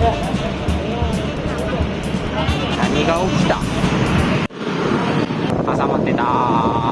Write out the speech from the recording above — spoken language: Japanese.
何が起きた？挟まってた